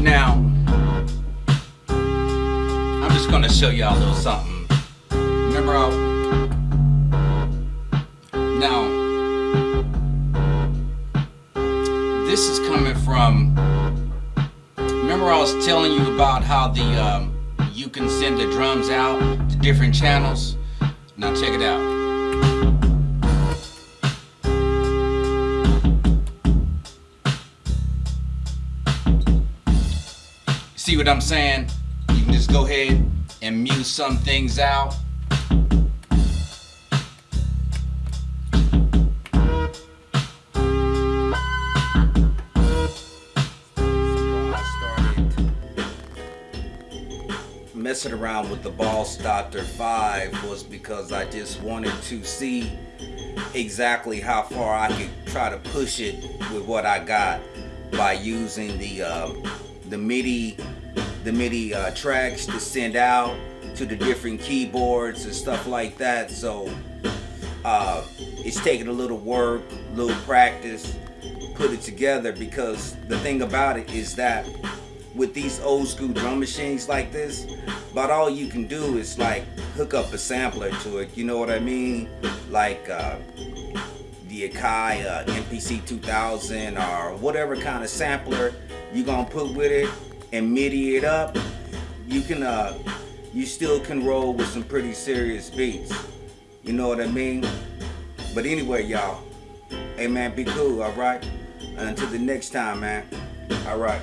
Now, I'm just gonna show y'all a little something. Remember how, now, this is coming from, remember I was telling you about how the, um, you can send the drums out to different channels? Now check it out. See what I'm saying? You can just go ahead and mute some things out. messing around with the Boss Doctor 5 was because I just wanted to see exactly how far I could try to push it with what I got by using the uh, the MIDI the MIDI uh, tracks to send out to the different keyboards and stuff like that. So uh, it's taking a little work, a little practice, put it together because the thing about it is that with these old school drum machines like this, about all you can do is like hook up a sampler to it. You know what I mean? Like uh, the Akai uh, MPC 2000 or whatever kind of sampler you're gonna put with it and MIDI it up, you can uh, you still can roll with some pretty serious beats. You know what I mean? But anyway, y'all, hey man, be cool, all right? Until the next time, man. All right.